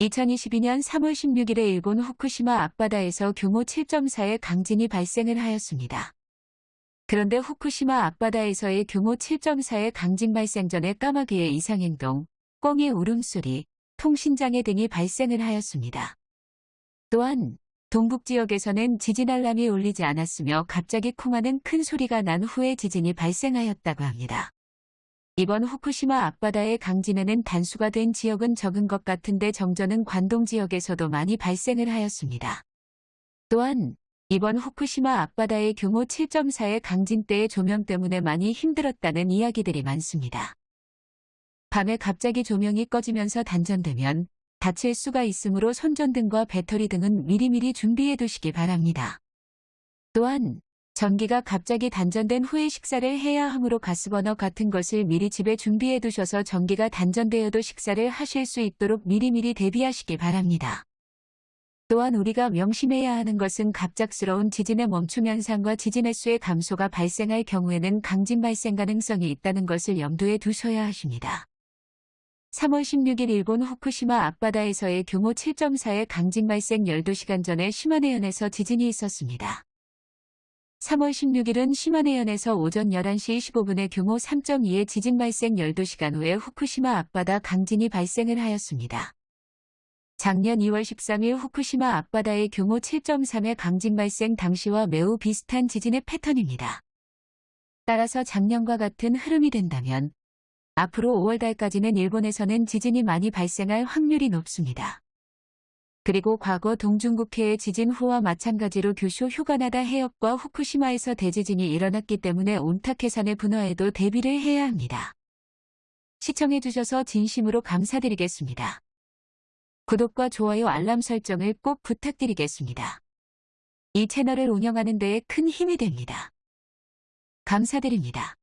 2022년 3월 16일에 일본 후쿠시마 앞바다에서 규모 7.4의 강진이 발생을 하였습니다. 그런데 후쿠시마 앞바다에서의 규모 7.4의 강진 발생 전에 까마귀의 이상행동, 꿩의 울음소리, 통신장애 등이 발생을 하였습니다. 또한 동북 지역에서는 지진 알람이 울리지 않았으며 갑자기 쿵하는 큰 소리가 난 후에 지진이 발생하였다고 합니다. 이번 후쿠시마 앞바다의 강진에는 단수가 된 지역은 적은 것 같은데 정전은 관동 지역에서도 많이 발생을 하였습니다. 또한 이번 후쿠시마 앞바다의 규모 7.4의 강진 때의 조명 때문에 많이 힘들었다는 이야기들이 많습니다. 밤에 갑자기 조명이 꺼지면서 단전되면 다칠 수가 있으므로 손전등과 배터리 등은 미리미리 준비해 두시기 바랍니다. 또한 전기가 갑자기 단전된 후에 식사를 해야 하므로 가스버너 같은 것을 미리 집에 준비해 두셔서 전기가 단전되어도 식사를 하실 수 있도록 미리미리 대비하시기 바랍니다. 또한 우리가 명심해야 하는 것은 갑작스러운 지진의 멈춤 현상과 지진 횟수의 감소가 발생할 경우에는 강진 발생 가능성이 있다는 것을 염두에 두셔야 하십니다. 3월 16일 일본 후쿠시마 앞바다에서의 규모 7.4의 강진 발생 12시간 전에 시마네현에서 지진이 있었습니다. 3월 16일은 시마네현에서 오전 11시 25분에 규모 3.2의 지진 발생 12시간 후에 후쿠시마 앞바다 강진이 발생을 하였습니다. 작년 2월 13일 후쿠시마 앞바다의 규모 7.3의 강진 발생 당시와 매우 비슷한 지진의 패턴입니다. 따라서 작년과 같은 흐름이 된다면 앞으로 5월달까지는 일본에서는 지진이 많이 발생할 확률이 높습니다. 그리고 과거 동중국해의 지진 후와 마찬가지로 규슈 휴가나다 해협과 후쿠시마에서 대지진이 일어났기 때문에 온타케산의 분화에도 대비를 해야 합니다. 시청해주셔서 진심으로 감사드리겠습니다. 구독과 좋아요 알람 설정을 꼭 부탁드리겠습니다. 이 채널을 운영하는 데에 큰 힘이 됩니다. 감사드립니다.